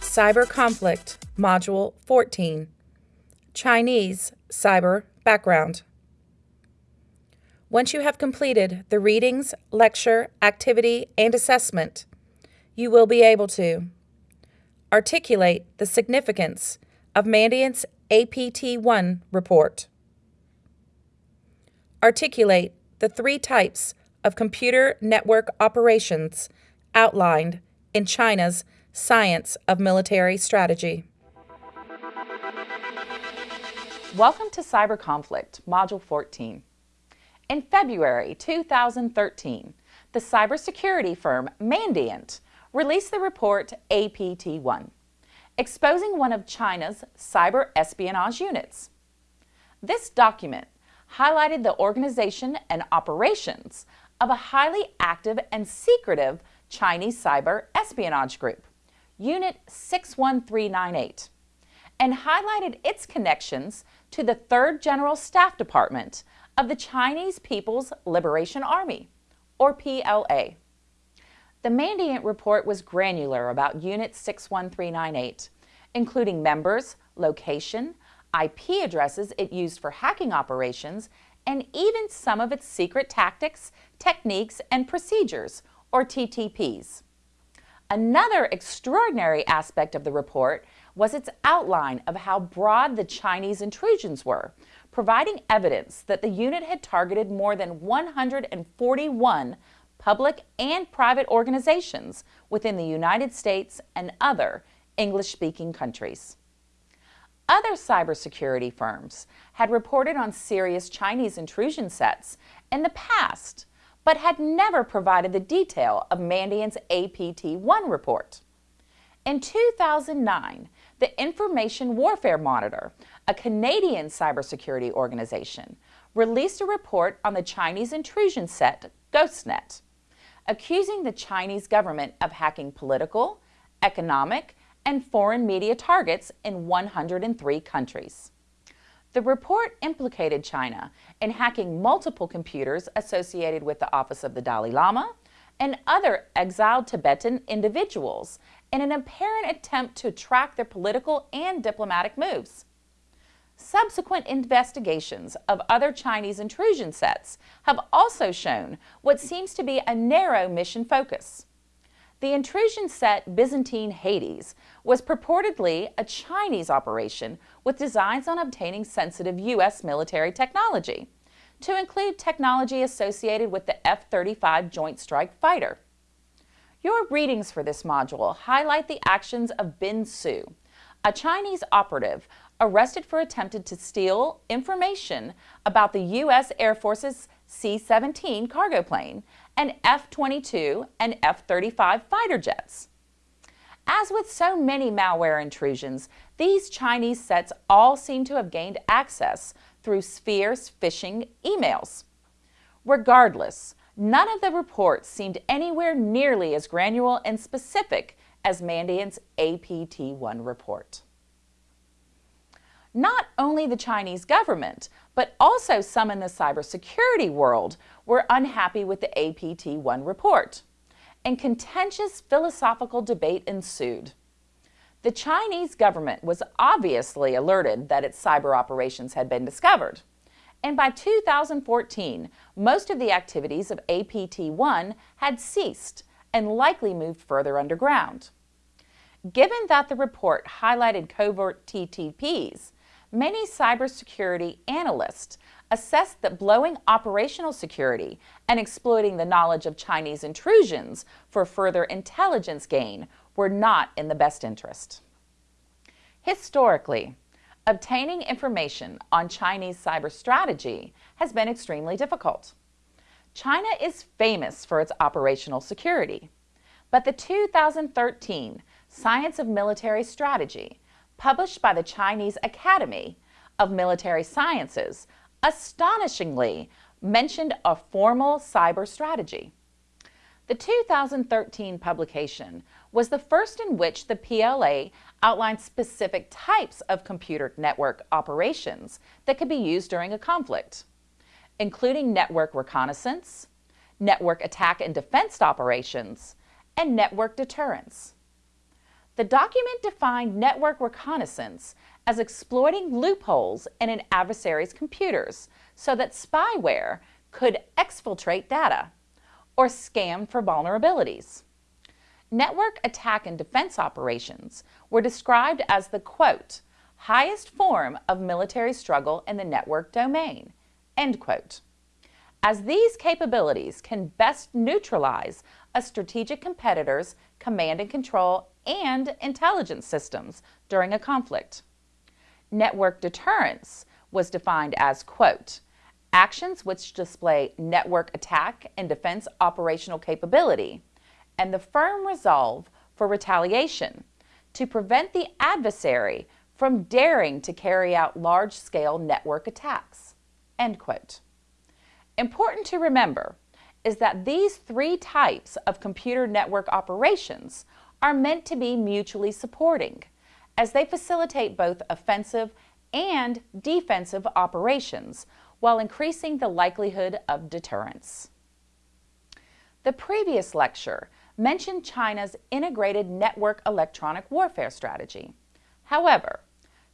Cyber Conflict, Module 14 Chinese Cyber Background. Once you have completed the readings, lecture, activity, and assessment, you will be able to articulate the significance of Mandiant's APT1 report, articulate the three types of computer network operations outlined in China's Science of Military Strategy. Welcome to Cyber Conflict, Module 14. In February 2013, the cybersecurity firm Mandiant released the report APT-1, exposing one of China's cyber espionage units. This document highlighted the organization and operations of a highly active and secretive Chinese cyber espionage group. Unit 61398, and highlighted its connections to the 3rd General Staff Department of the Chinese People's Liberation Army, or PLA. The Mandiant report was granular about Unit 61398, including members, location, IP addresses it used for hacking operations, and even some of its secret tactics, techniques, and procedures, or TTPs. Another extraordinary aspect of the report was its outline of how broad the Chinese intrusions were, providing evidence that the unit had targeted more than 141 public and private organizations within the United States and other English-speaking countries. Other cybersecurity firms had reported on serious Chinese intrusion sets in the past, but had never provided the detail of Mandiant's APT-1 report. In 2009, the Information Warfare Monitor, a Canadian cybersecurity organization, released a report on the Chinese intrusion set GhostNet, accusing the Chinese government of hacking political, economic, and foreign media targets in 103 countries. The report implicated China in hacking multiple computers associated with the Office of the Dalai Lama and other exiled Tibetan individuals in an apparent attempt to track their political and diplomatic moves. Subsequent investigations of other Chinese intrusion sets have also shown what seems to be a narrow mission focus. The intrusion set Byzantine Hades was purportedly a Chinese operation with designs on obtaining sensitive U.S. military technology, to include technology associated with the F-35 Joint Strike Fighter. Your readings for this module highlight the actions of Bin Su, a Chinese operative arrested for attempting to steal information about the U.S. Air Force's C-17 cargo plane and F-22 and F-35 fighter jets. As with so many malware intrusions, these Chinese sets all seem to have gained access through spear phishing emails. Regardless, none of the reports seemed anywhere nearly as granular and specific as Mandiant's APT-1 report. Not only the Chinese government, but also some in the cybersecurity world were unhappy with the APT-1 report, and contentious philosophical debate ensued. The Chinese government was obviously alerted that its cyber operations had been discovered, and by 2014, most of the activities of APT-1 had ceased and likely moved further underground. Given that the report highlighted covert TTPs, many cybersecurity analysts assessed that blowing operational security and exploiting the knowledge of Chinese intrusions for further intelligence gain were not in the best interest. Historically, obtaining information on Chinese cyber strategy has been extremely difficult. China is famous for its operational security, but the 2013 Science of Military Strategy published by the Chinese Academy of Military Sciences, astonishingly mentioned a formal cyber strategy. The 2013 publication was the first in which the PLA outlined specific types of computer network operations that could be used during a conflict, including network reconnaissance, network attack and defense operations, and network deterrence. The document defined network reconnaissance as exploiting loopholes in an adversary's computers so that spyware could exfiltrate data or scam for vulnerabilities. Network attack and defense operations were described as the quote, highest form of military struggle in the network domain, end quote. As these capabilities can best neutralize a strategic competitor's command and control and intelligence systems during a conflict. Network deterrence was defined as, quote, actions which display network attack and defense operational capability, and the firm resolve for retaliation to prevent the adversary from daring to carry out large-scale network attacks. End quote. Important to remember is that these three types of computer network operations are meant to be mutually supporting, as they facilitate both offensive and defensive operations while increasing the likelihood of deterrence. The previous lecture mentioned China's integrated network electronic warfare strategy. However,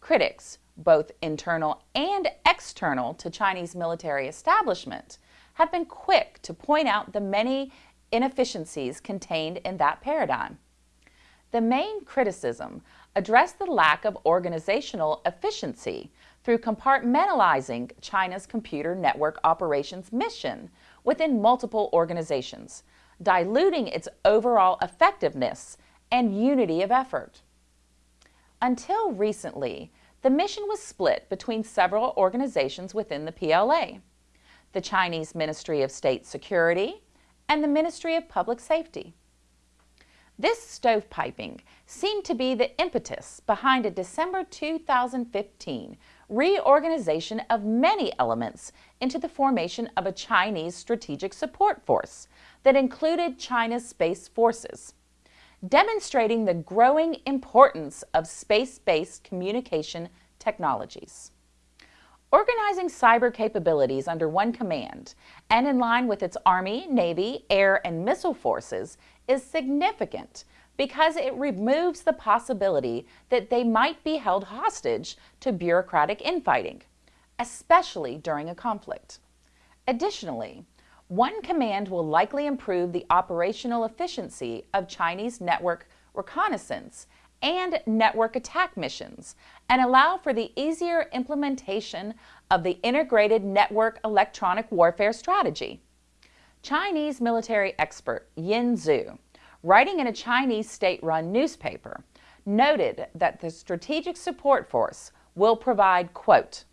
critics, both internal and external to Chinese military establishment, have been quick to point out the many inefficiencies contained in that paradigm. The main criticism addressed the lack of organizational efficiency through compartmentalizing China's computer network operations mission within multiple organizations, diluting its overall effectiveness and unity of effort. Until recently, the mission was split between several organizations within the PLA, the Chinese Ministry of State Security and the Ministry of Public Safety. This stovepiping seemed to be the impetus behind a December 2015 reorganization of many elements into the formation of a Chinese Strategic Support Force that included China's space forces, demonstrating the growing importance of space-based communication technologies. Organizing cyber capabilities under one command and in line with its Army, Navy, Air, and Missile forces is significant because it removes the possibility that they might be held hostage to bureaucratic infighting, especially during a conflict. Additionally, one command will likely improve the operational efficiency of Chinese network reconnaissance and network attack missions and allow for the easier implementation of the integrated network electronic warfare strategy. Chinese military expert Yin Zhuo writing in a Chinese state-run newspaper, noted that the Strategic Support Force will provide, quote,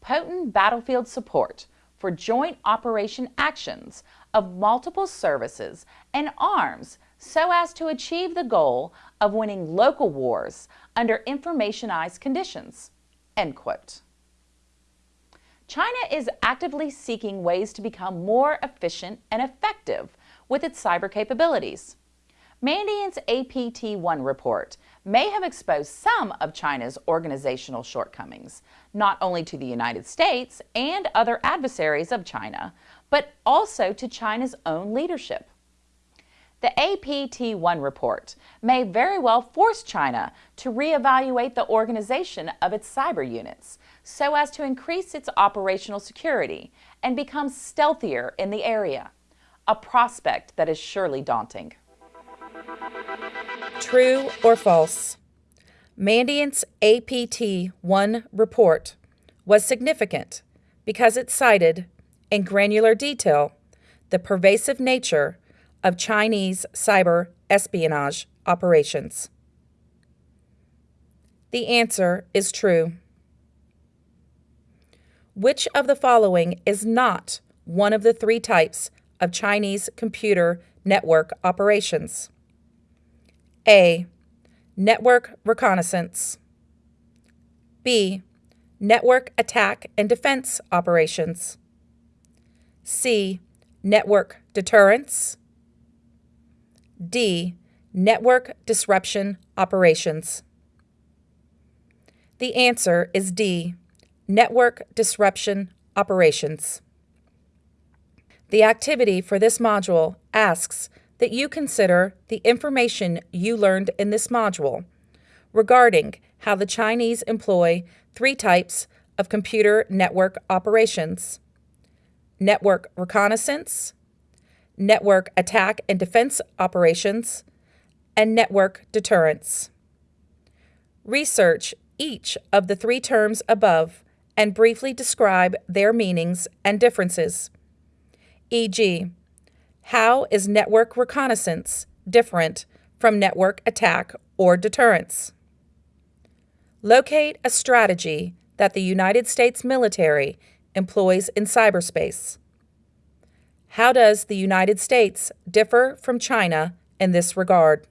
potent battlefield support for joint operation actions of multiple services and arms so as to achieve the goal of winning local wars under informationized conditions, end quote. China is actively seeking ways to become more efficient and effective with its cyber capabilities. Mandiant's APT-1 report may have exposed some of China's organizational shortcomings, not only to the United States and other adversaries of China, but also to China's own leadership. The APT-1 report may very well force China to reevaluate the organization of its cyber units so as to increase its operational security and become stealthier in the area, a prospect that is surely daunting. True or false? Mandiant's APT 1 report was significant because it cited, in granular detail, the pervasive nature of Chinese cyber espionage operations. The answer is true. Which of the following is not one of the three types of Chinese computer network operations? A. Network reconnaissance. B. Network attack and defense operations. C. Network deterrence. D. Network disruption operations. The answer is D. Network disruption operations. The activity for this module asks that you consider the information you learned in this module regarding how the Chinese employ three types of computer network operations network reconnaissance, network attack and defense operations, and network deterrence. Research each of the three terms above and briefly describe their meanings and differences. E.g., how is network reconnaissance different from network attack or deterrence? Locate a strategy that the United States military employs in cyberspace. How does the United States differ from China in this regard?